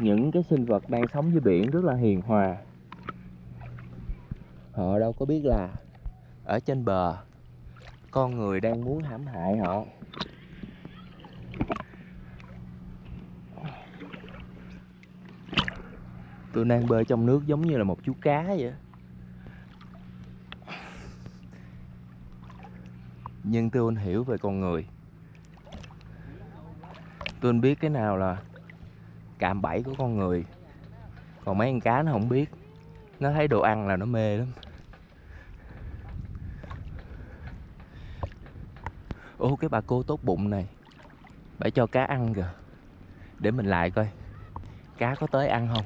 những cái sinh vật đang sống dưới biển rất là hiền hòa. Họ đâu có biết là ở trên bờ, con người đang muốn hãm hại họ. Tôi đang bơi trong nước giống như là một chú cá vậy. Nhưng tôi hiểu về con người. Tôi biết cái nào là cạm bẫy của con người. Còn mấy con cá nó không biết. Nó thấy đồ ăn là nó mê lắm. Ô, cái bà cô tốt bụng này. Bà cho cá ăn kìa. Để mình lại coi. Cá có tới ăn không?